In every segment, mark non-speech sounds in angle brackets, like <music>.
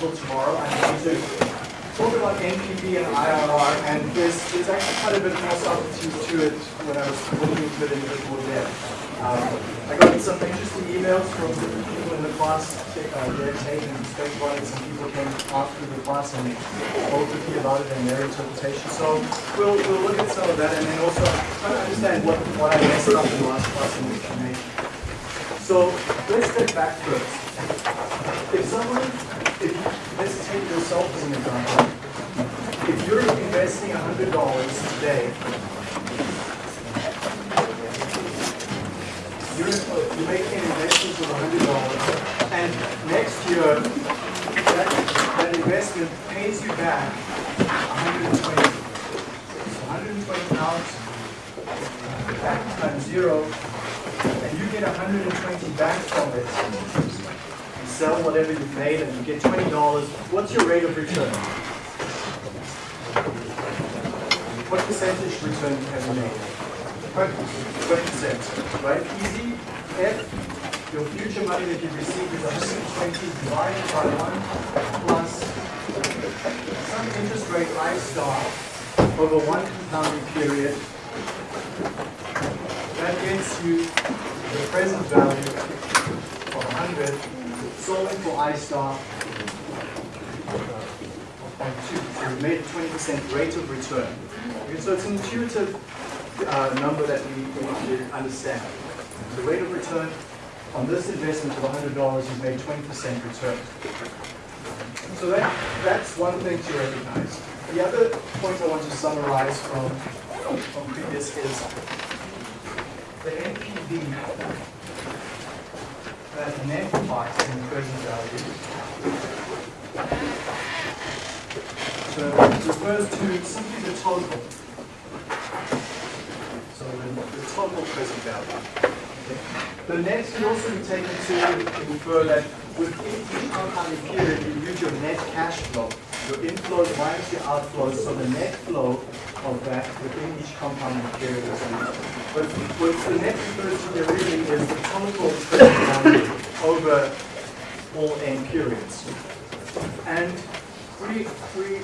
until tomorrow. I'm going to talk about NPV and IRR, and there's, there's actually quite a bit more subtlety to it when I was looking into it in a bit more depth. Um, I got some interesting emails from people in the class, uh, take and speak about it. Some people came after the class and spoke with me about it and their interpretation. So we'll, we'll look at some of that and then also try to understand what, what I messed up in the last class and which I made. So let's step back first. If someone, if you, let's take yourself as an example. If you're investing $100 today you're, you're making an investment of $100, and next year, that, that investment pays you back 120. So 120 pounds back times zero, and you get 120 back from it. Sell whatever you've made, and you get $20. What's your rate of return? What percentage return have you made? 20%, right? Easy. If your future money that you receive is 120 divided by 1 plus some interest rate I star over one compounding period, that gets you the present value of 100, solving for I star of 0.2. So we made a 20% rate of return. Okay, so it's an intuitive uh, number that we, need to understand. The rate of return on this investment of $100 is made 20% return. So that, that's one thing to recognize. The other point I want to summarize from, from previous is the NPV that net box in the present value so it refers to simply the total. So the, the total present value. The net can also be taken to infer that within each compounding period, you use your net cash flow, your inflows minus your outflows, so the net flow of that within each compound zero. But what the net refers there really is the total value over all n periods. And we, we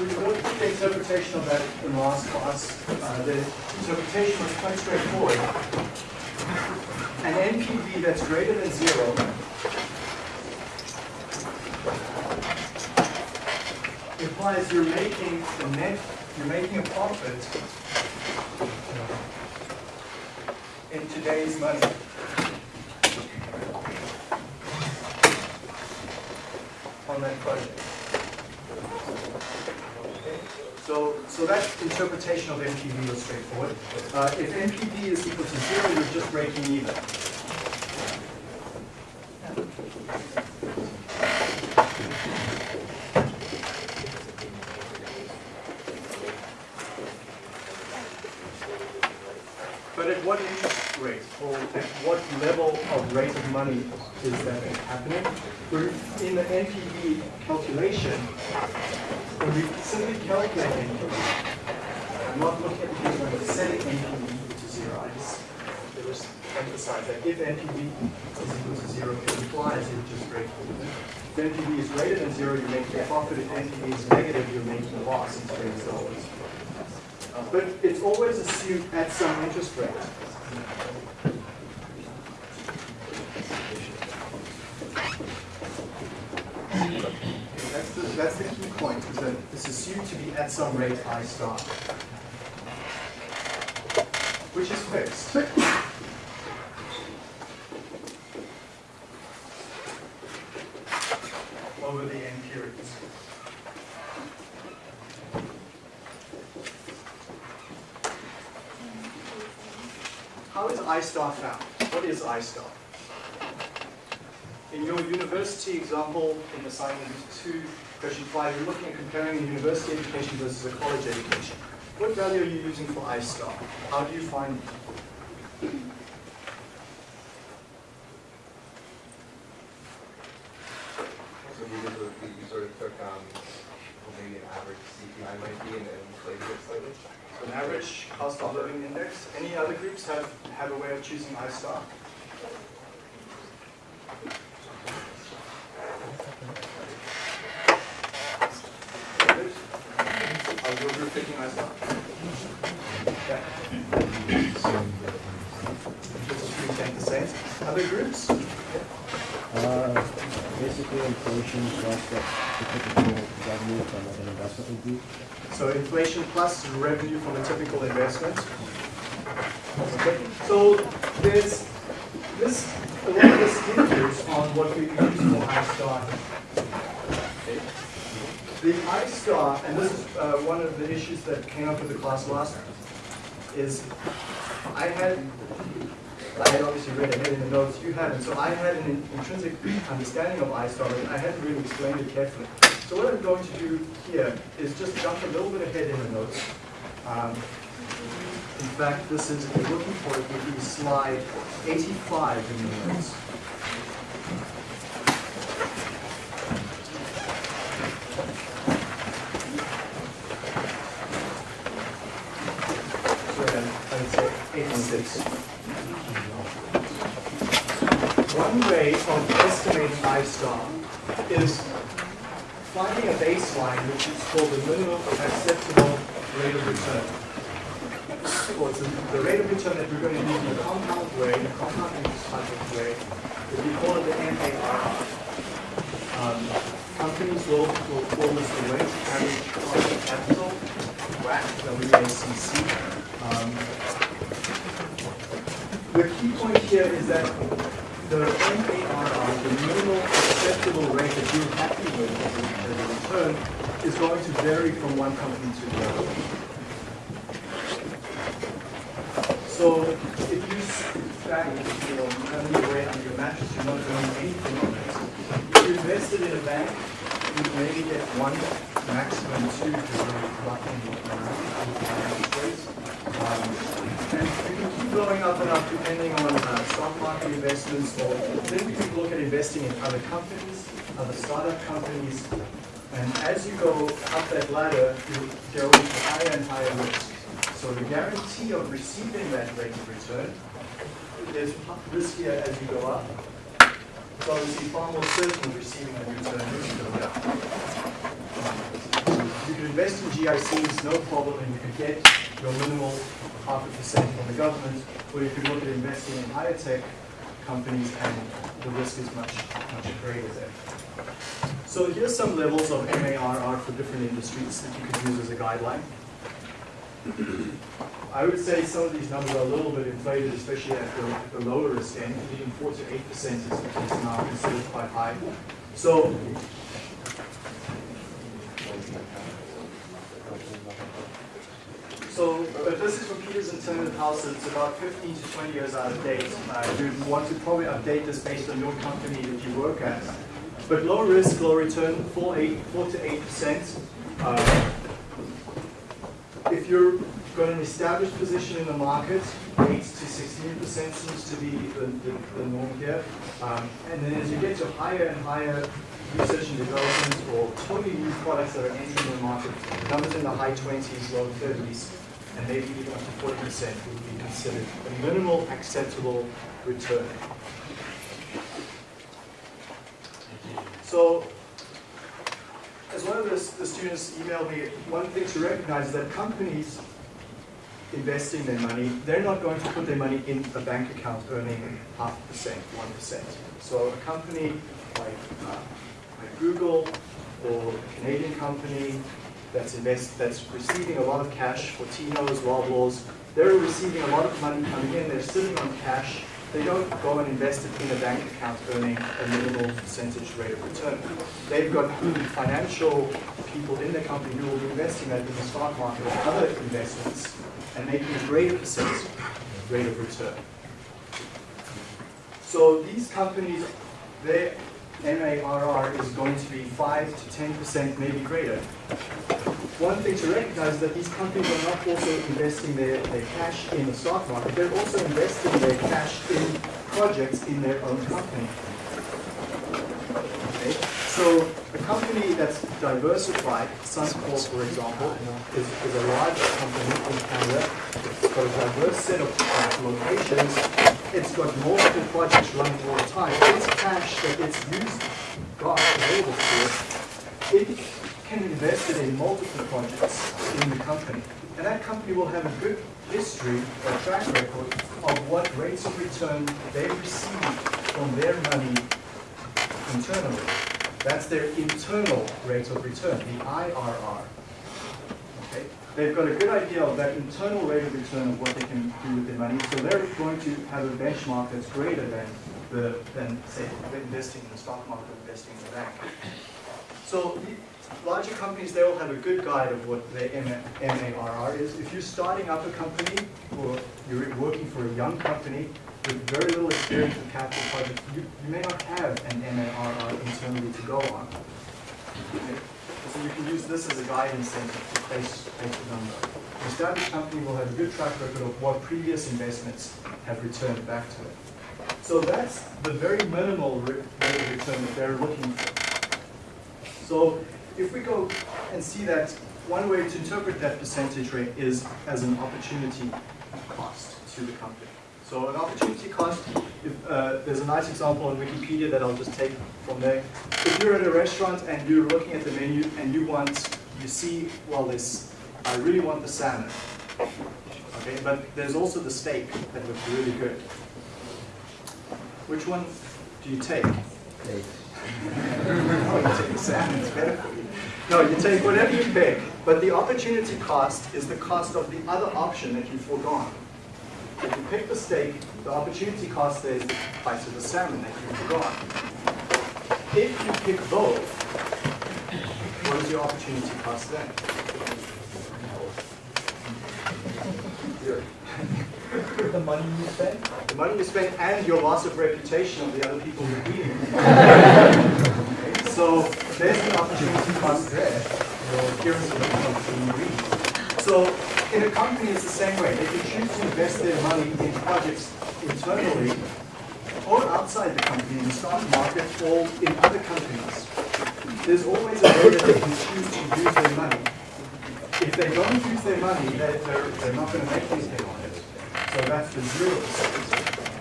we looked at the interpretation of that in the last class. Uh, the interpretation was quite straightforward. An NPV that's greater than zero implies you're making the net, you're making a profit in today's money. on that project. So, so that interpretation of NPV was straightforward. Uh, if NPV is equal to zero, you're just breaking even. But at what interest rate or at what level of rate of money is that happening? We're in the NPV calculation, when we simply calculate NPV, I'm not looking at the when we're setting NPV equal to zero. I just, I just emphasize that if NPV is equal to zero, it implies you just break even. If NPV is greater than zero, you're making a profit. If NPV is negative, you're making a loss in today's dollars. Uh, but it's always assumed at some interest rate. That's the, that's the key point, is that it's assumed to be at some rate I star, which is fixed. over the n periods. How is I star found? What is I star? In your university example, in assignment 2, question 5, you're looking at comparing a university education versus a college education. What value are you using for I star? How do you find it? So we did, the- we sort of took, um, what maybe an average CPI might be and then inflated it slightly. So an average cost of living index. Any other groups have, have a way of choosing I star? group picking iStar? Okay. Just three ten percent. Other groups? Uh, basically inflation plus the the typical revenue from like an investment would be. So inflation plus revenue from a typical investment. Okay, so there's this, a lot of on what we use for iStar. Okay. The iStar, and this is uh, one of the issues that came up with the class last time, is I had, I had obviously read ahead in the notes, you hadn't, so I had an intrinsic understanding of iStar, but I hadn't really explained it carefully. So what I'm going to do here is just jump a little bit ahead in the notes. Um, in fact, this is, if you're looking for it, would be slide 85 in the notes. So then, I would say 86. One way of estimating I-star is finding a baseline which is called the minimum acceptable rate of return. Or the- the rate of return that we're going to use in a compound way, a compound interest of way, if we call it the MARR. Um, Companies will, will call this the weighted average cost of capital, WACC, W-A-C-C. Um, The key point here is that the MARR, the minimal acceptable rate that you're happy return, is going to vary from one company to the other. So if you stack, you know, having your under your mattress, you're not doing anything on it. If you invested in a bank, you maybe get one, maximum two, because you're rates. Um, And you can keep going up and up depending on uh, stock market investments, or then we can look at investing in other companies, other startup companies. And as you go up that ladder, you go into higher and higher risk. So the guarantee of receiving that rate of return is riskier as you go up. It's obviously far more certain of receiving that return as you go down. You could invest in GICs, no problem, and you could get your minimal half a percent from the government, or you could look at investing in higher tech companies and the risk is much, much greater there. So here's some levels of MARR for different industries that you could use as a guideline. <clears throat> I would say some of these numbers are a little bit inflated, especially at the, the lower risk end, even four to eight percent is is now considered quite high. So So, but this is from Peters Timmerhaus, it's about 15 to 20 years out of date. Uh, you'd want to probably update this based on your company that you work at. But low risk, low return, four to 8%. Uh, if you're got an established position in the market, 8 to 16% seems to be the, the, the norm here. Um, and then as you get to higher and higher research and development or totally new products that are entering the market, numbers in the high 20s, low 30s, and maybe even up to 40% would be considered a minimal acceptable return. So, as one of the, the students emailed me, one thing to recognize is that companies investing their money, they're not going to put their money in a bank account earning half a percent, one percent. So a company like, uh, like Google or a Canadian company that's invest, that's receiving a lot of cash for Tino's, Loblaws, they're receiving a lot of money coming in, they're sitting on cash, they don't go and invest it in a bank account earning a minimal percentage rate of return. They've got financial people in the company who will be investing that in the stock market or other investments and making a greater percentage rate of return. So these companies, their MARR is going to be 5 to 10%, maybe greater. One thing to recognize is that these companies are not also investing their, their cash in the stock market, they're also investing their cash in projects in their own company. Okay? So a company that's diversified, Suncor for example, is, is a large company in Canada. It's got a diverse set of uh, locations. It's got multiple projects running all the time. Its cash that it's used, got available to it, it can invest it in multiple projects in the company. And that company will have a good history, a track record of what rates of return they receive from their money internally. That's their internal rate of return, the IRR. They've got a good idea of that internal rate of return of what they can do with their money, so they're going to have a benchmark that's greater than the, than, say, investing in the stock market or investing in the bank. So larger companies, they will have a good guide of what their MARR is. If you're starting up a company or you're working for a young company with very little experience with capital projects, you, you may not have an MARR internally to go on. Okay? You can use this as a guidance then to place the number. An established company will have a good track record of what previous investments have returned back to it. So that's the very minimal rate of return that they're looking for. So if we go and see that, one way to interpret that percentage rate is as an opportunity cost to the company. So an opportunity cost, if, uh, there's a nice example on Wikipedia that I'll just take from there. If you're at a restaurant and you're looking at the menu and you want, you see, well, this, I really want the salmon. Okay, but there's also the steak that looks really good. Which one do you take? No, <laughs> you take salmon, it's better for you. No, you take whatever you pick, but the opportunity cost is the cost of the other option that you've foregone. If you pick the steak, the opportunity cost there is the price of the salmon that you've forgone. If you pick both, what is your opportunity cost then? The money you spend? The money you spend and your loss of reputation of the other people you're eating. <laughs> Okay, So there's the opportunity cost there, your appearance of the you. So in a company, it's the same way. They can choose to invest their money in projects internally or outside the company, in the stock market, or in other companies. There's always a way that they can choose to use their money. If they don't use their money, they're, they're, not going to make anything on it. So that's the zero.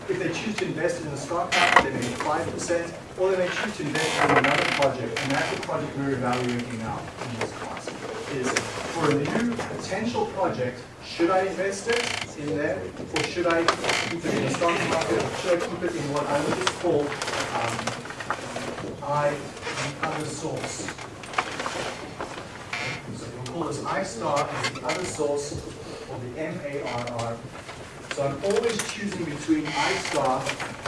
If they choose to invest in the stock market, they make five percent, or they may choose to invest in another project, and that's the project we're evaluating now in this class. Is for a new potential project, should I invest it in there, or should I keep it in the stock market, should I keep it in what I would just call um, I, the other source? So we'll call this I star as the other source or the MARR. So I'm always choosing between I star,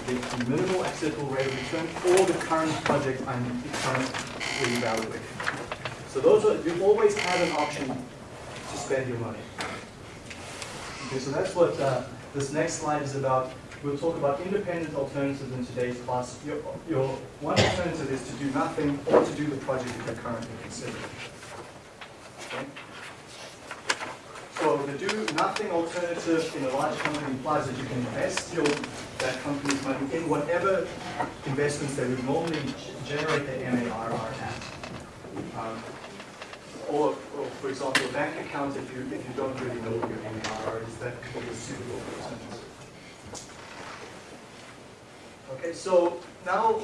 the minimal acceptable rate of return, or the current project I'm currently evaluating. So those are, you always have an option spend your money. Okay, so that's what uh, this next slide is about. We'll talk about independent alternatives in today's class. Your, your one alternative is to do nothing or to do the project that you're currently considering. Okay? So the do nothing alternative in a large company implies that you can invest your, that company's money in whatever investments they would normally generate the MARR at. Or, or for example, a bank account, if you, if you don't really know what your MARR is, that a suitable alternative. Okay, so now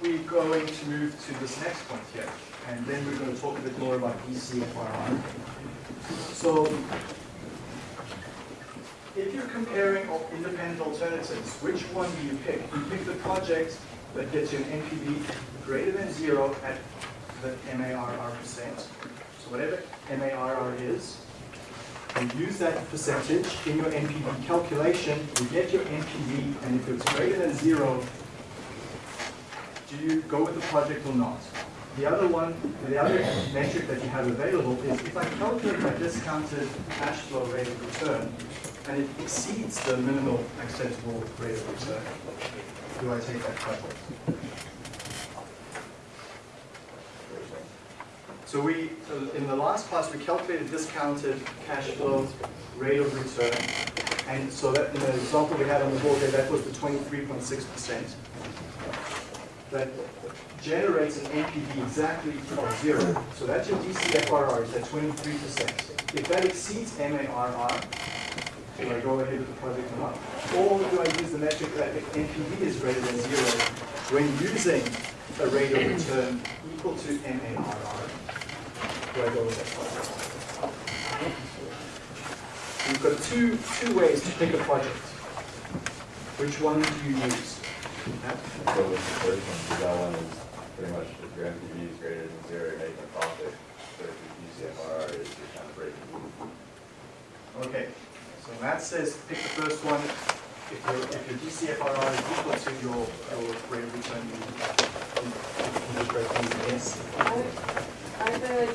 we're going to move to this next point here, and then we're going to talk a bit more about DCFRR. So, if you're comparing independent alternatives, which one do you pick? You pick the project that gets you an NPV greater than zero at the MARR percent. So whatever MARR is, you use that percentage in your NPV calculation, you get your NPV, and if it's greater than zero, do you go with the project or not? The other one, the other metric that you have available is if I calculate my discounted cash flow rate of return, and it exceeds the minimal acceptable rate of return, do I take that project? So we, uh, in the last class, we calculated discounted cash flow rate of return. And so that, in the example we had on the board there, that was the twenty-three point six percent. That generates an NPV exactly of zero. So that's your DCFRR, is at twenty-three percent. If that exceeds MARR, do I go ahead with the project or not? Or do I use the metric that NPV is greater than zero when using a rate of return equal to MARR? Do I go with that project? You've got two, two ways to pick a project. Which one do you use? Matt? So with the first one, that one is pretty much if your NPV is greater than zero, you're making a profit. But if your DCFR is, you're kind of breaking even. Okay, so Matt says pick the first one. If your, if your DCFRR is equal to your, your rate of return, you, you, you just break even, yes. Are the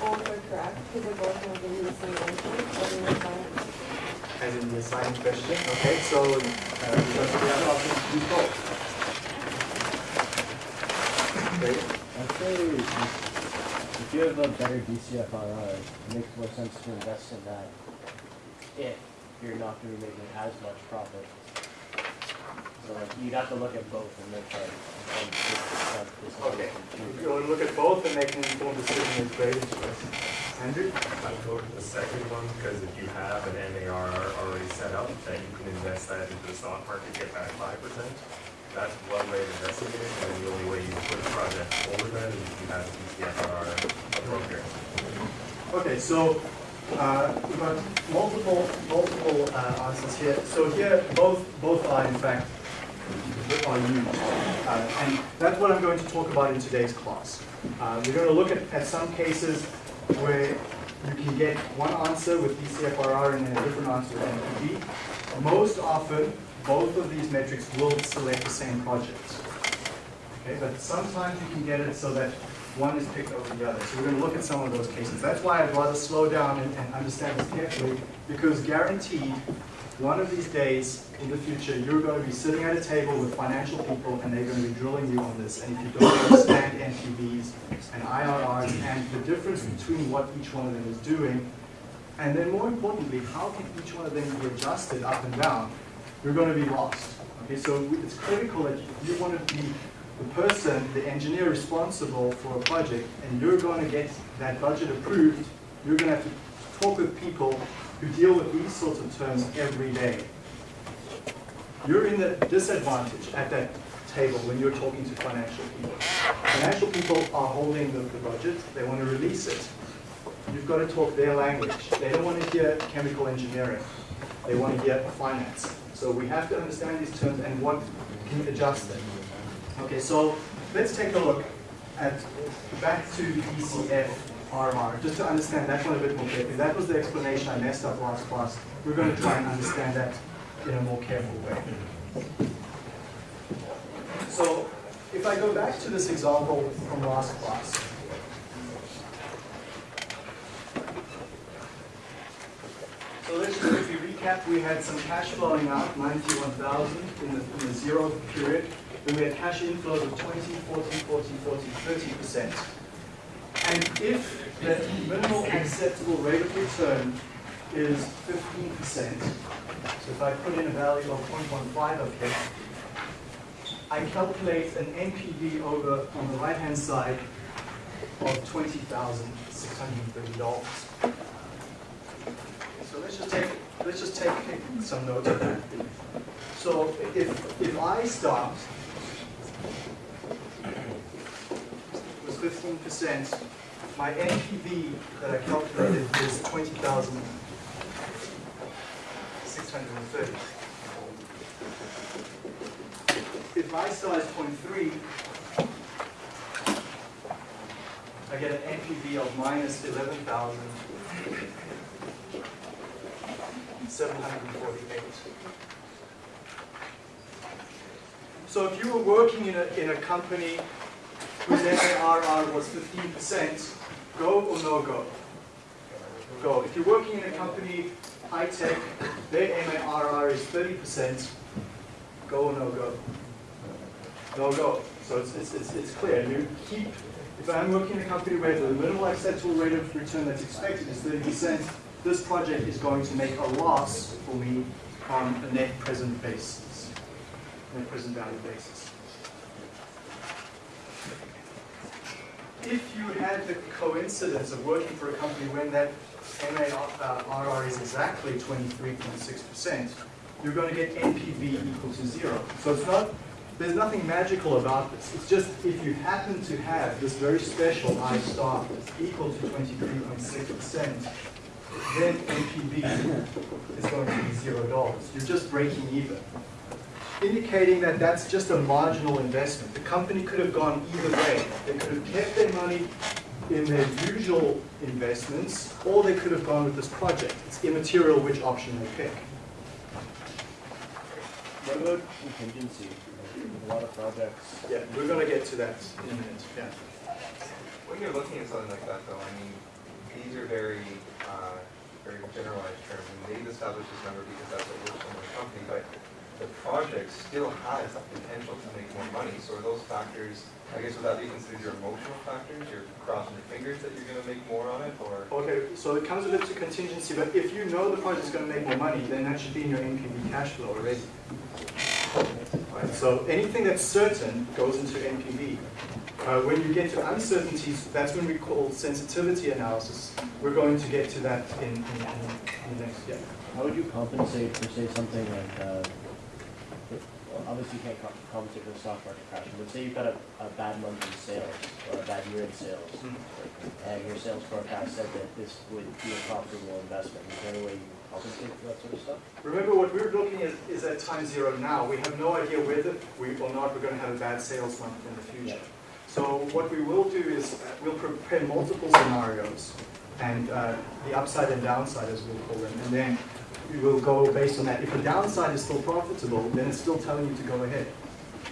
both are correct, because they're both going to give you the same answer, but the. As in the assigned question, okay, so, uh, because the other option is use both. Okay, I'd say if- if you have a better DCFRR, it makes more sense to invest in that if you're not gonna be making as much profit. So like, you'd have to look at both and make like, this, that, this, and okay. this, and If you want to look at both and make an informed decision, it's great choice. Andrew? I'd go with the second one, because if you have an MAR already set up, that you can invest that into the stock market, get back five percent. That's one way of investing it, and then the only way you can put a project over that is if you have a DCFR program. Okay, so, uh, we've got multiple, multiple, uh, answers here. So here, both, both are in fact, are used. Uh, and that's what I'm going to talk about in today's class. Uh, we're gonna look at, at some cases where you can get one answer with DCFRR and then a different answer with NPV. Most often, both of these metrics will select the same project. Okay, but sometimes you can get it so that one is picked over the other. So we're gonna look at some of those cases. That's why I'd rather slow down and, and understand this carefully, because guaranteed, one of these days in the future, you're gonna be sitting at a table with financial people and they're gonna be drilling you on this. And if you don't understand NPVs and IRRs and the difference between what each one of them is doing, and then more importantly, how can each one of them be adjusted up and down, you're gonna be lost. Okay, so it's critical that you wanna be the person, the engineer responsible for a project, and you're going to get that budget approved, you're going to have to talk with people who deal with these sorts of terms every day. You're in the disadvantage at that table when you're talking to financial people. Financial people are holding the, the budget, they want to release it. You've got to talk their language. They don't want to hear chemical engineering. They want to hear finance. So we have to understand these terms and what can adjust them. Okay, so let's take a look at, back to the DCF RR, just to understand that one a bit more carefully. That was the explanation I messed up last class. We're going to try and understand that in a more careful way. So if I go back to this example from last class, So let's just quickly recap. We had some cash flowing out, 91,000 in the, in the zero period. Then we had cash inflows of 20, 40, 40, 40, 30%. And if the minimal acceptable rate of return is 15%, so if I put in a value of 0.15 of here, I calculate an NPV over on the right-hand side of $20,630. So let's just take, let's just take some notes of that. So if, if I start was fifteen percent, my NPV that I calculated is twenty thousand six hundred and thirty. If I size 0.3, I get an NPV of minus eleven thousand 748. So if you were working in a, in a company whose MARR was 15%, go or no go? Go. If you're working in a company, high tech, their MARR is 30%, go or no go? No go. So it's, it's, it's, it's clear. You keep, if I'm working in a company where the minimal acceptable rate of return that's expected is 30%, this project is going to make a loss for me on a net present basis, net present value basis. If you had the coincidence of working for a company when that MARR uh, is exactly 23.6%, you're going to get NPV equal to zero. So it's not there's nothing magical about this. It's just if you happen to have this very special I star equal to 23.6%, then NPV is going to be zero dollars. You're just breaking even. Indicating that that's just a marginal investment. The company could have gone either way. They could have kept their money in their usual investments, or they could have gone with this project. It's immaterial which option they pick. What about contingency? A lot of projects, Yeah, we're gonna get to that in a minute, yeah. When you're looking at something like that though, I mean, these are very, uh, very generalized terms, and they've established this number because that's what works on the company, but the project still has the potential to make more money, so are those factors, I guess would that be considered your emotional factors, you're crossing your fingers that you're gonna make more on it, or? Okay, so it comes with a bit to contingency, but if you know the project's gonna make more money, then that should be in your NPV cash flow already. Right, so anything that's certain goes into NPV. Uh, when you get to uncertainties, that's when we call sensitivity analysis. We're going to get to that in, in, in in the next, yeah. how would you compensate for, say, something like, uh, well, obviously you can't compensate for the stock market crash, but say you've got a, a bad month in sales, or a bad year in sales, and your sales forecast said that this would be a profitable investment, is there any way you can compensate for that sort of stuff? Remember, what we're looking at is at time zero now. We have no idea whether we or not we're going to have a bad sales month in the future. So what we will do is uh, we'll prepare multiple scenarios and uh, the upside and downside, as we'll call them, and then we will go based on that. If the downside is still profitable, then it's still telling you to go ahead,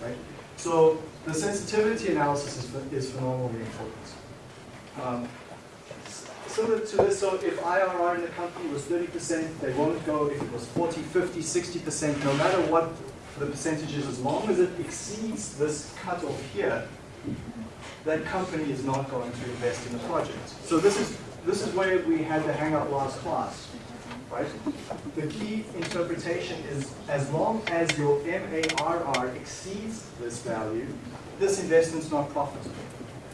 right? So the sensitivity analysis is, is phenomenally important. Um, Similar to this, so if IRR in the company was thirty percent, they won't go if it was 40, 50, 60 percent, no matter what the percentage is, as long as it exceeds this cutoff here, that company is not going to invest in the project. So this is, this is where we had the hang up last class, right? The key interpretation is as long as your MARR exceeds this value, this investment's not profitable.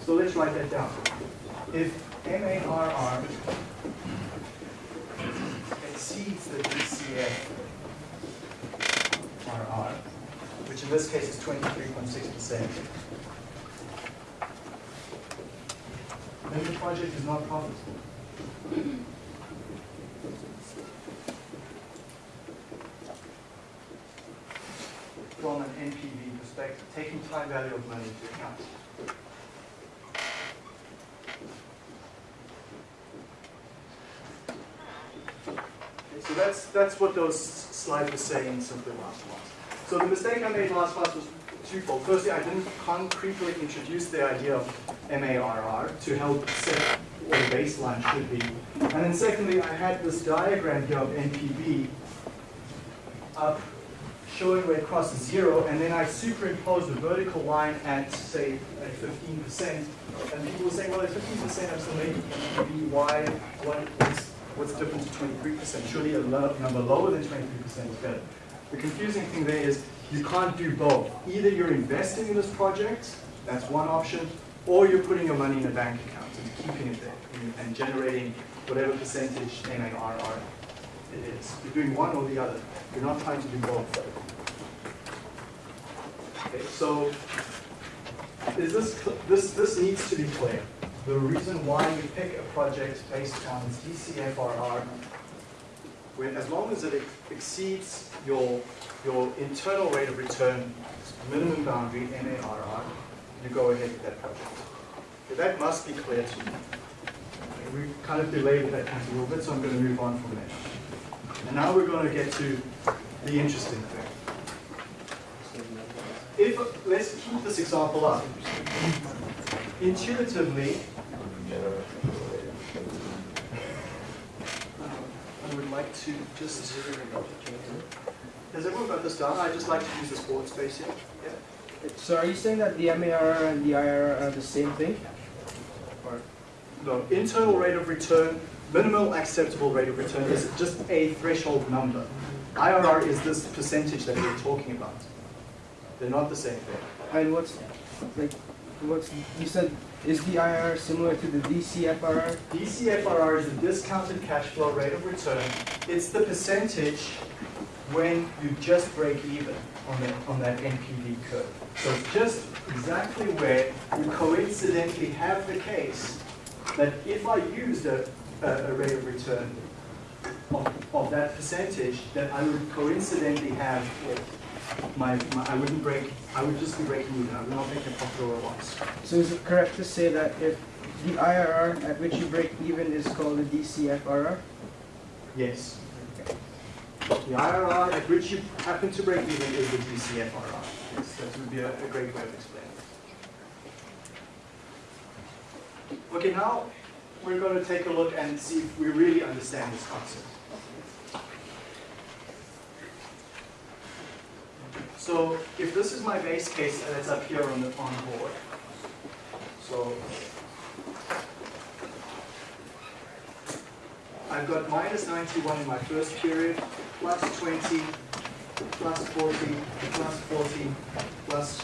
So let's write that down. If MARR exceeds the DCF RR, which in this case is 23.6%, then the project is not profitable. From an NPV perspective, taking time value of money into account. So that's, that's what those slides were saying simply last class. So the mistake I made last class was twofold. Firstly, I didn't concretely introduce the idea of MARR to help set what the baseline should be. And then secondly, I had this diagram here of NPV up showing where it crosses zero, and then I superimpose a vertical line at, say, at fifteen percent. And people were saying, well, at fifteen percent, I'm still making NPV, why, what, what's, what's difference to twenty-three percent? Surely a lo- number lower than twenty-three percent is better. The confusing thing there is, you can't do both. Either you're investing in this project, that's one option, or you're putting your money in a bank account and keeping it there and- and generating whatever percentage MARR it is. You're doing one or the other. You're not trying to do both. Okay, so is this, this, this needs to be clear. The reason why you pick a project based on its DCFRR, when, as long as it exceeds your, your internal rate of return, minimum boundary, MARR, you go ahead with that project. Okay, that must be clear to you. Okay, We kind of delayed that a little bit, so I'm going to move on from there. And now we're going to get to the interesting thing. If, let's keep this example up. Intuitively, I would like to just, has everyone got this down? I'd just like to use this board space here. Yeah. So are you saying that the MAR and the IRR are the same thing? Or No, internal rate of return, minimal acceptable rate of return is just a threshold number. IRR is this percentage that we're talking about. They're not the same thing. and what's like what's you said is the IRR similar to the DCFRR? DCFRR is the discounted cash flow rate of return. It's the percentage when you just break even on that, on that NPV curve. So it's just exactly where you coincidentally have the case that if I used a, a, a rate of return of, of that percentage, that I would coincidentally have my, my, I wouldn't break, I would just be breaking even, I would not make a profit or a loss. So is it correct to say that if the IRR at which you break even is called a DCFRR? Yes. The IRR at which you happen to break even is the DCFRR. Yes, that would be a, a great way of explaining it. Okay, now we're going to take a look and see if we really understand this concept. So if this is my base case and it's up here on the on board, so I've got minus 91 in my first period, plus 20, plus 40, plus 40, plus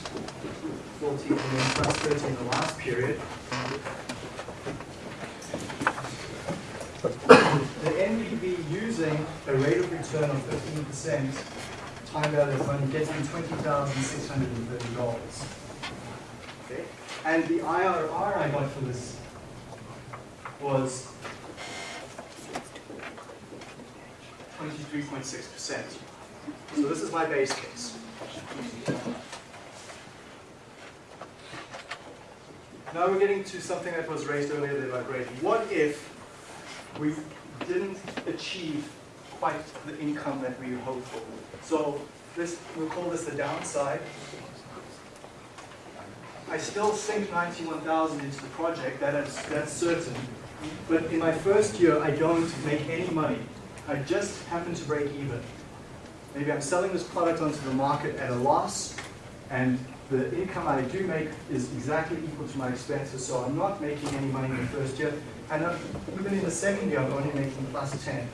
40, and then plus 30 in the last period. The NPV using a rate of return of 15% time value of money gets me $20,630. Okay? And the IRR I got for this was 23.6%. So this is my base case. Now we're getting to something that was raised earlier there by Brady. What if we didn't achieve quite the income that we hoped for? So this, we'll call this the downside. I still sink 91,000 into the project, that is, that's certain. But in my first year, I don't make any money. I just happen to break even. Maybe I'm selling this product onto the market at a loss, and the income I do make is exactly equal to my expenses, so I'm not making any money in the first year. And even in the second year, I'm only making plus 10.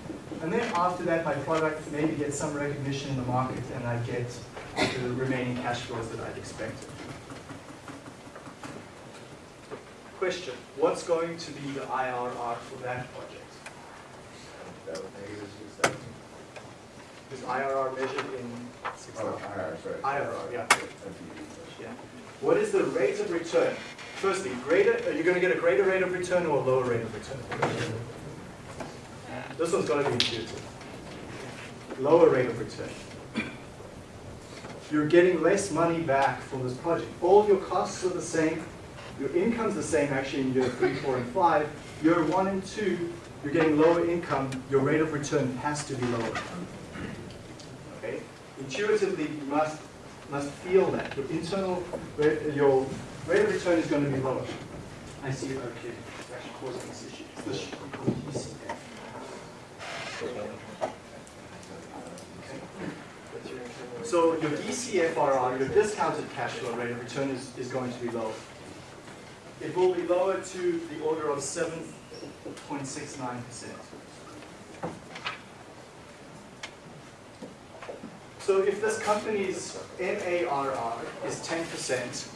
And then after that, my product maybe gets some recognition in the market, and I get the remaining cash flows that I'd expected. Question, what's going to be the IRR for that project? That was negative six thousand. Is IRR measured in six Oh, IRR, sorry. IRR, yeah. Yeah. What is the rate of return? Firstly, greater, are you going to get a greater rate of return or a lower rate of return? This one's going to be intuitive. Lower rate of return. You're getting less money back from this project. All your costs are the same. Your income's the same actually in year three, four, and five. Year one and two, you're getting lower income. Your rate of return has to be lower. Okay? Intuitively, you must must feel that. Your internal, rate, your rate of return is going to be lower. I see it, okay. It's actually causing this issue. It's this we call DCF. So your DCFRR, your discounted cash flow rate of return is, is going to be lower. It will be lower to the order of 7.69%. So if this company's MARR is 10%,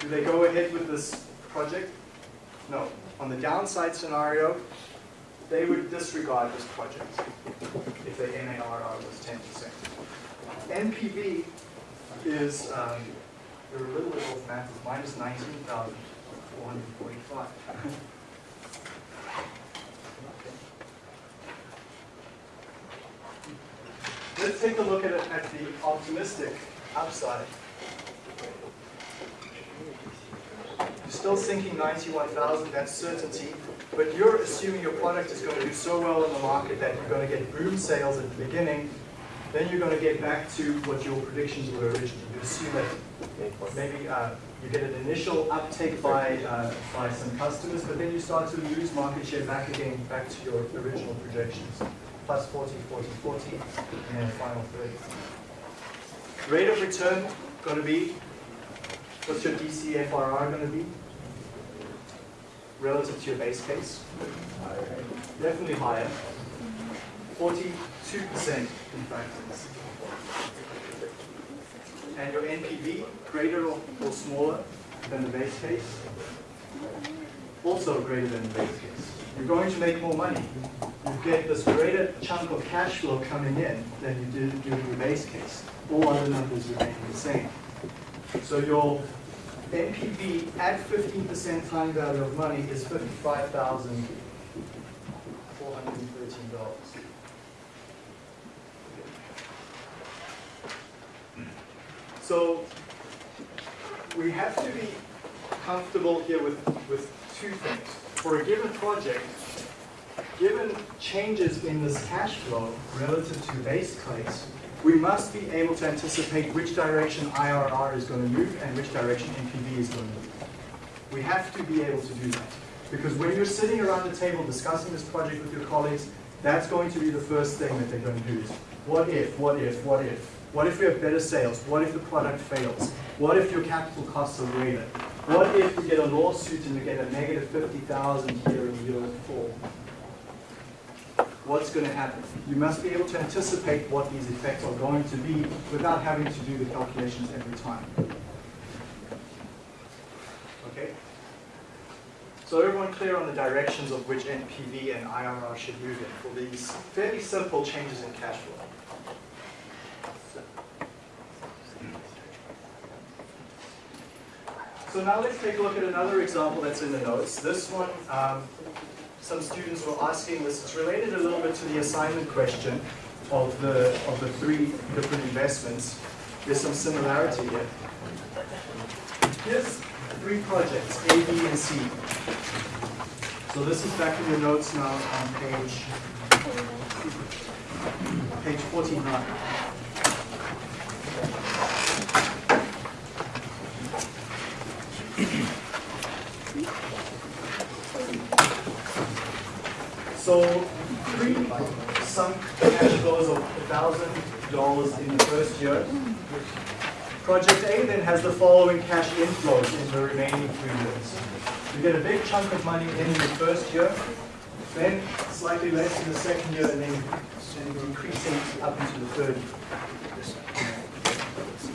do they go ahead with this project? No. On the downside scenario, they would disregard this project if their MARR was 10%. NPV is, um, they're a little bit off math, minus 19,445. <laughs> Let's take a look at at the optimistic upside. You're still sinking 91,000, that's certainty, but you're assuming your product is going to do so well in the market that you're going to get boom sales at the beginning, then you're going to get back to what your predictions were originally. You assume that maybe uh, you get an initial uptake by, uh, by some customers, but then you start to lose market share back again, back to your original projections. Plus 40, 40, 40, and then final 30. Rate of return going to be, what's your DCFRR going to be? Relative to your base case? Definitely higher. 42% in fact. And your NPV, greater or, or smaller than the base case? Also greater than the base case. You're going to make more money. You get this greater chunk of cash flow coming in than you did during your base case. All other numbers remain the same. So your NPV at fifteen percent time value of money is fifty-five thousand four hundred and thirteen dollars. So we have to be comfortable here with, with two things. For a given project, given changes in this cash flow relative to base case, we must be able to anticipate which direction IRR is going to move and which direction NPV is going to move. We have to be able to do that. Because when you're sitting around the table discussing this project with your colleagues, that's going to be the first thing that they're going to do is, what if, what if, what if? What if we have better sales? What if the product fails? What if your capital costs are greater? What if we get a lawsuit and we get a negative fifty thousand here in year four? What's going to happen? You must be able to anticipate what these effects are going to be without having to do the calculations every time. Okay? So everyone clear on the directions of which NPV and IRR should move in for these fairly simple changes in cash flow? So now let's take a look at another example that's in the notes. This one, um, some students were asking this, it's related a little bit to the assignment question of the, of the three different investments. There's some similarity here. Here's three projects, A, B, and C. So this is back in your notes now on page, page 49. So three sunk cash flows of thousand dollars in the first year. Project A then has the following cash inflows in the remaining three years. You get a big chunk of money in the first year, then slightly less in the second year, and then increasing up into the third year.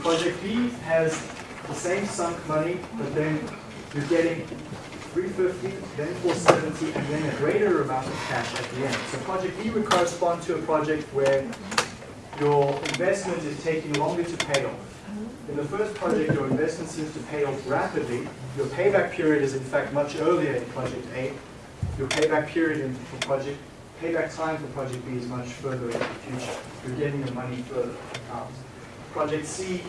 Project B has the same sunk money, but then you're getting 350, then 470, and then a greater amount of cash at the end. So project B would correspond to a project where your investment is taking longer to pay off. In the first project, your investment seems to pay off rapidly. Your payback period is in fact much earlier in project A. Your payback period in, for project, payback time for project B is much further in the future. You're getting the money further out. Project C,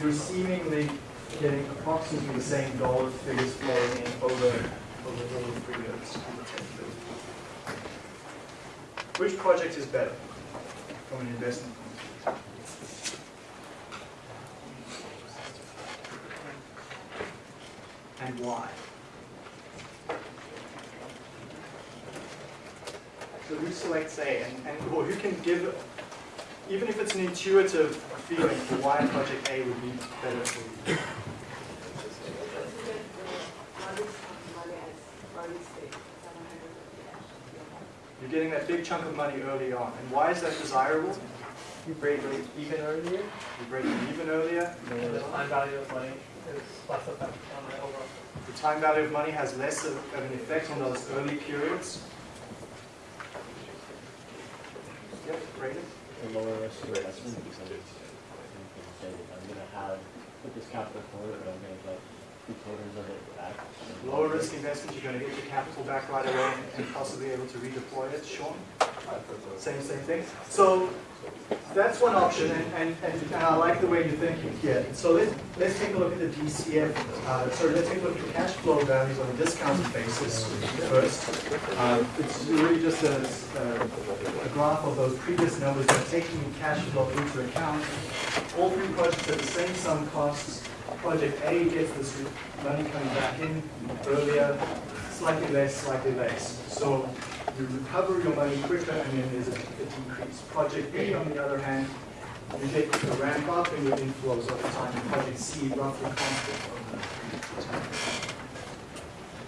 you're seemingly getting approximately the same dollar figures flowing in over, over over three years. Which project is better from an investment point of view? And why? So who selects A and, and or who can give, even if it's an intuitive feeling for why project A would be better for you? You're getting that big chunk of money early on. And why is that desirable? You break even earlier. You break even earlier. And the time value of money is less effect on the overall. The time value of money has less of of an effect on those early periods. Yep, rated. a lower risk investment because you can say, I'm gonna have, put this capital forward, but I'm gonna get three Lower risk investment, you're gonna get your capital back right away and possibly able to redeploy it, Sean? Same, same thing. So that's one option, and, and, and I like the way you're thinking here. So let's, let's take a look at the DCF, uh, sorry, let's take a look at the cash flow values on a discounted basis first. Uh, it's really just a, a, a graph of those previous numbers, but taking cash flow into account. All three projects have the same sum costs. Project A gets this money coming back in earlier, slightly less, slightly less. So you recover your money quicker and then there's a, a decrease. Project B, on the other hand, you get a ramp up in your inflows over time. And Project C, roughly constant over time.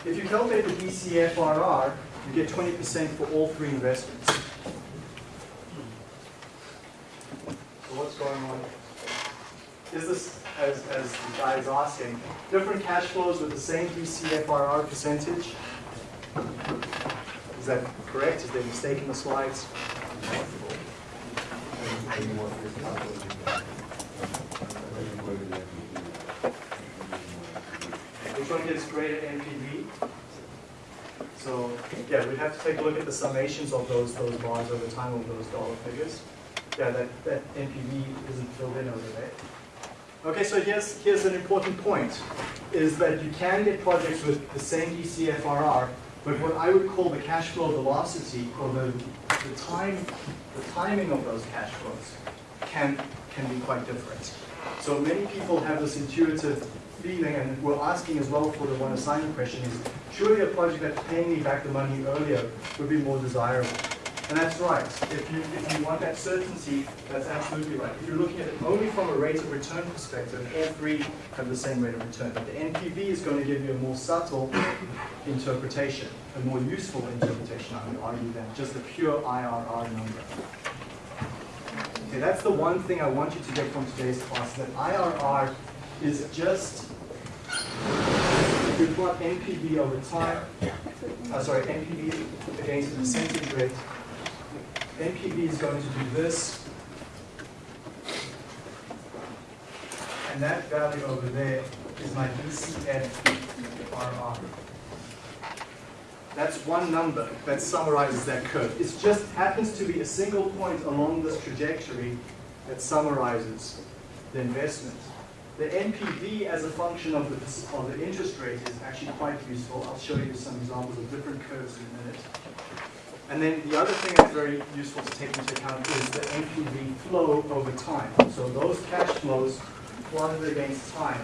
If you calculate the DCFRR, you get 20% for all three investments. So what's going on? Is this, as, as the guy is asking, different cash flows with the same DCFRR percentage? Is that correct? Is there a mistake in the slides? Which one gives greater NPV? So, yeah, we'd have to take a look at the summations of those, those bars over time of those dollar figures. Yeah, that, that NPV isn't filled in over there. Okay, so here's, here's an important point, is that you can get projects with the same DCFRR, but what I would call the cash flow velocity, or the, the time, the timing of those cash flows can, can be quite different. So many people have this intuitive feeling, and we're asking as well for the one assignment question is, surely a project that's paying me back the money earlier would be more desirable. And that's right. If you, if you want that certainty, that's absolutely right. If you're looking at it only from a rate of return perspective, all three have the same rate of return. But the NPV is going to give you a more subtle interpretation, a more useful interpretation, I would argue, than just a pure IRR number. Okay, that's the one thing I want you to get from today's class, that IRR is just, if you plot NPV over time, uh, sorry, NPV against the percentage rate, NPV is going to do this, and that value over there is my DCFRR. That's one number that summarizes that curve. It just happens to be a single point along this trajectory that summarizes the investment. The NPV as a function of the, of the interest rate is actually quite useful. I'll show you some examples of different curves in a minute. And then the other thing that's very useful to take into account is the NPV flow over time. So those cash flows plotted against time,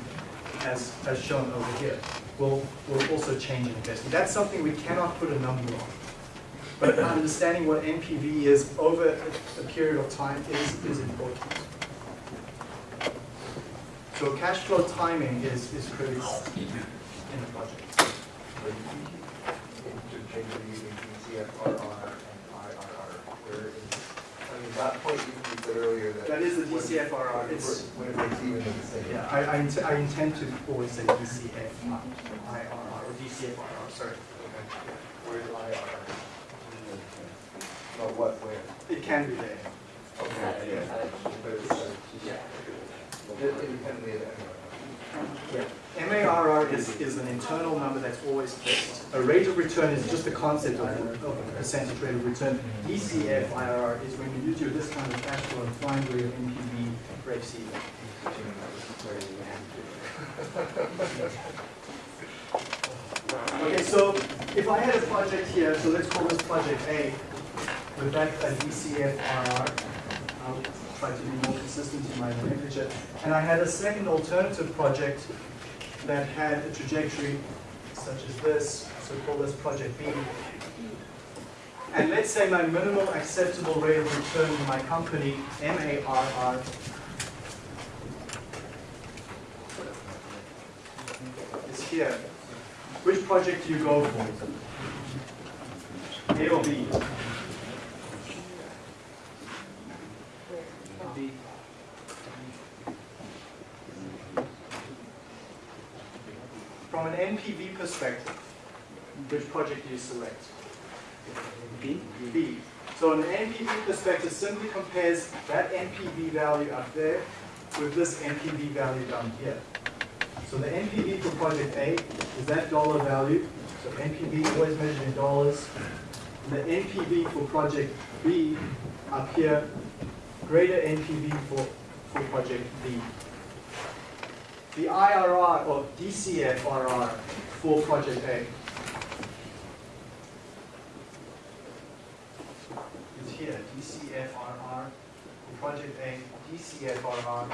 as, as shown over here, will, will also change in investment. That's something we cannot put a number on. But understanding what NPV is over a, a period of time is, is important. So cash flow timing is, is critical in the project. But you should change it using DCFRR and IRR, where is, I mean, that point you you said earlier that. That is the DCFRR. when It's- breaks- When it breaks even, it's the same. Yeah, I, I, int- I intend to always say DCF, not IRR, or DCFRR, sorry. Okay. Where's IRR? No, what, where? It can be there. Okay, yeah. But it's, uh, independently of that. MARR is, is an internal number that's always fixed. A rate of return is just a concept of, of a percentage rate of return. DCF IRR is when you use your discounted cash flow and find where your NPV breaks even. Okay, so if I had a project here, so let's call this project A, with that a DCF IRR, Try to be more consistent in my nomenclature, and I had a second alternative project that had a trajectory such as this, so call this project B. And let's say my minimum acceptable rate of return in my company, MARR, is here. Which project do you go for? A or? B. From an Perspective, which project do you select? B. B. So an NPV perspective simply compares that NPV value up there with this NPV value down here. So the NPV for project A is that dollar value. So NPV always measured in dollars. And the NPV for project B up here, greater NPV for, for project B. The IRR or DCFRR for project A is here, DCFRR for project A, DCFRR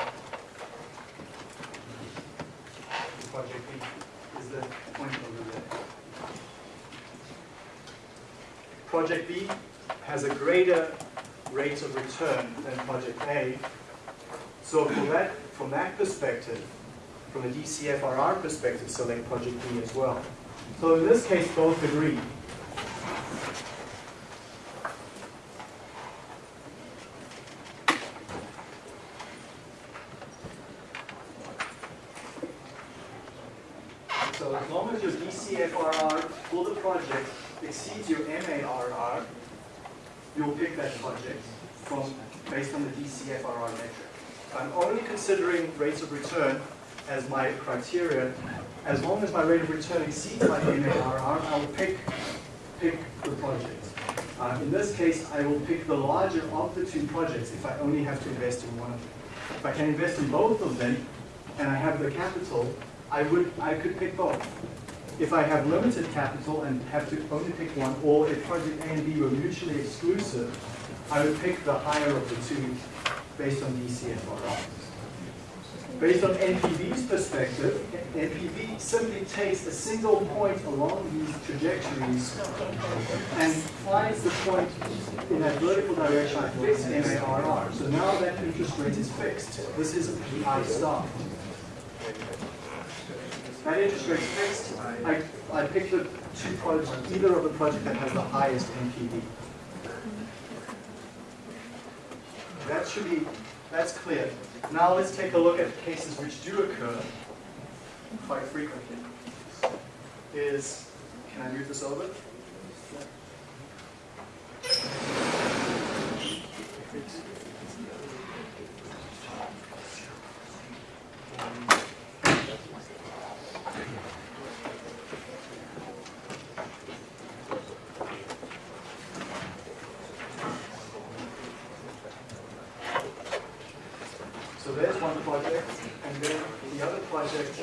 for project B is the point over there. Project B has a greater rate of return than project A. So from that, from that perspective, from a DCFRR perspective, select project B as well. So in this case, both agree. So as long as your DCFRR for the project exceeds your MARR, you'll pick that project from, based on the DCFRR metric. I'm only considering rates of return as my criteria. As long as my rate of return exceeds my MARR, I will pick, pick the project. Uh, in this case, I will pick the larger of the two projects if I only have to invest in one of them. If I can invest in both of them, and I have the capital, I would, I could pick both. If I have limited capital and have to only pick one, or if project A and B were mutually exclusive, I would pick the higher of the two based on DCFRR. Based on NPV's perspective, NPV simply takes a single point along these trajectories and finds the point in that vertical direction I fixed MARR. So now that interest rate is fixed. This is I star. That interest rate is fixed. I, I pick the two projects, either of the project that has the highest NPV. That should be, that's clear. Now let's take a look at cases which do occur quite frequently. Is, can I move this over? So there's one project, and then the other project.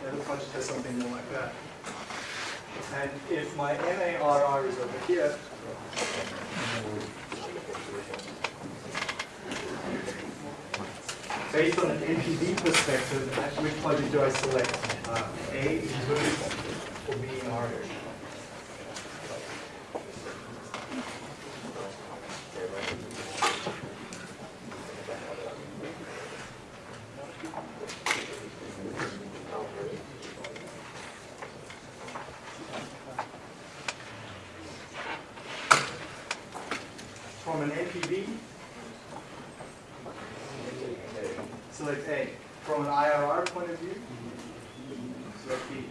The other project has something more like that. And if my MARR is over here, based on an NPV perspective, at which project do I select? Uh, A, including, or B, R? From an NPV, select A. From an IRR point of view, select B.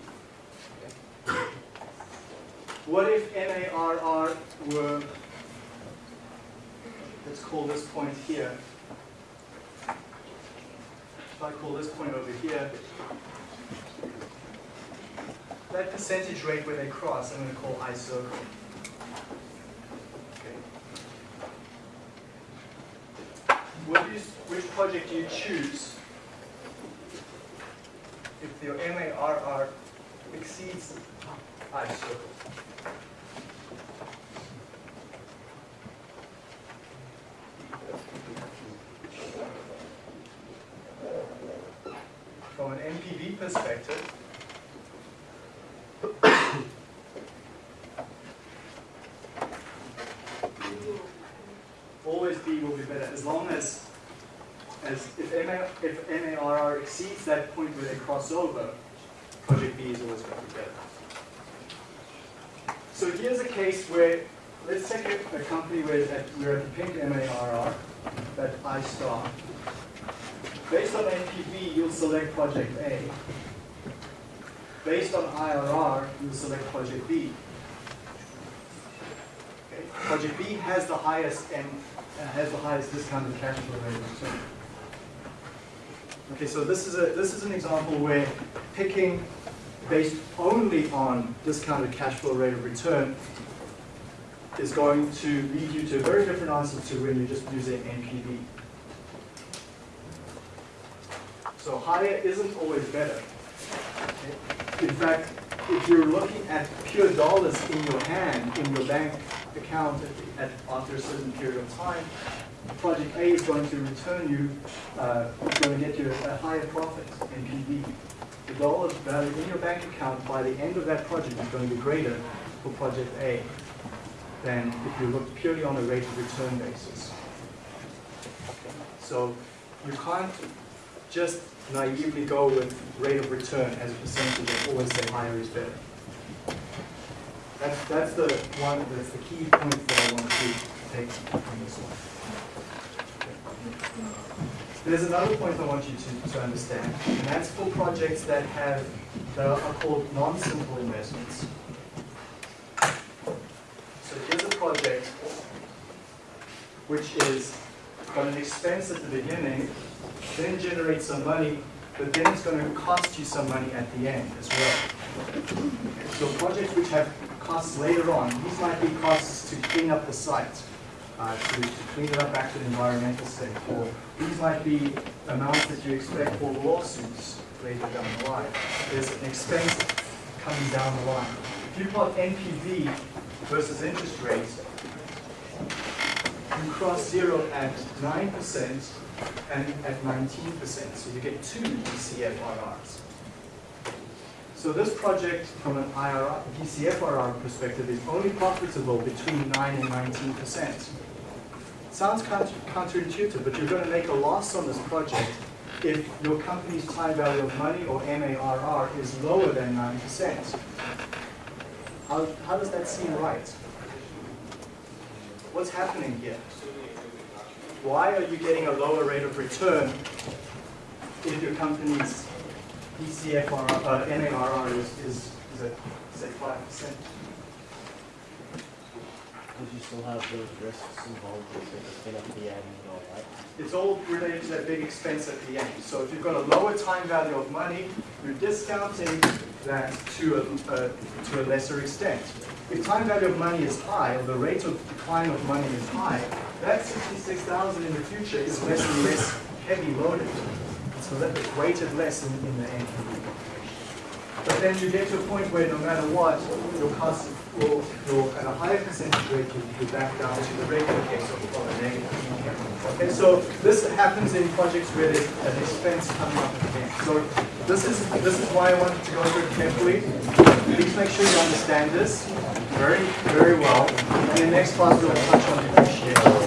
What if MARR were, let's call this point here. If I call this point over here, that percentage rate where they cross, I'm going to call I circle. Okay. Which project do you choose if your MARR exceeds I circle? From an NPV perspective, always B will be better as long as as if, MA, if MARR exceeds that point where they cross over, project B is always going to be better. So here's a case where, let's take a, a company where that we're at the pink MARR, that I star. Based on NPV, you'll select project A. Based on IRR, you'll select project B. Okay. Project B has the highest and uh, has the highest discounted cash flow rate of return. Okay, so this is a this is an example where picking based only on discounted cash flow rate of return is going to lead you to a very different answer to when you're just using NPV. So higher isn't always better. In fact, if you're looking at pure dollars in your hand, in your bank account at, at, after a certain period of time, project A is going to return you, uh, going to get you a higher profit, in NPV. The dollars value in your bank account by the end of that project is going to be greater for project A than if you look purely on a rate of return basis. So you can't just naively go with rate of return as a percentage and always say higher is better. That's, that's the one, that's the key point that I want to take from this one. There's another point I want you to, to understand, and that's for projects that have, that are called non-simple investments. So here's a project which is got an expense at the beginning, then generates some money, but then it's going to cost you some money at the end as well. So projects which have costs later on, these might be costs to clean up the site, uh, to, to clean it up back to the environmental state, or these might be amounts that you expect for lawsuits later down the line. There's an expense coming down the line. If you plot NPV versus interest rates, you cross zero at nine percent and at nineteen percent, so you get two DCFRRs. So this project, from an IRR, DCFRR perspective, is only profitable between nine and nineteen percent. Sounds counter- counterintuitive, but you're going to make a loss on this project if your company's time value of money, or MARR, is lower than nine percent. How, how does that seem right? What's happening here? Why are you getting a lower rate of return if your company's DCFR, uh, MARR is, is, is at, say, five percent? Because you still have those risks involved with the spin up the end and all that. It's all related to that big expense at the end. So if you've got a lower time value of money, you're discounting that to a, uh, to a lesser extent. If time value of money is high, or the rate of decline of money is high, that sixty-six thousand in the future is less and less heavy loaded. It's le- it's weighted less in, in the end. But then you get to a point where no matter what, your cost will, will at a higher percentage rate, you'll be back down to the regular case of of a negative. Okay, so this happens in projects where there's an expense coming up end. So this is, this is why I wanted to go through it carefully. Please make sure you understand this very, very well. And in the next class, we'll touch on depreciation.